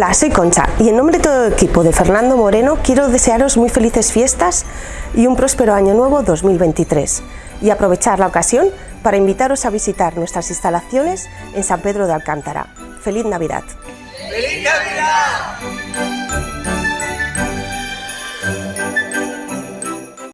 Hola, soy Concha y en nombre de todo el equipo de Fernando Moreno quiero desearos muy felices fiestas y un próspero año nuevo 2023 y aprovechar la ocasión para invitaros a visitar nuestras instalaciones en San Pedro de Alcántara. ¡Feliz Navidad! ¡Feliz Navidad!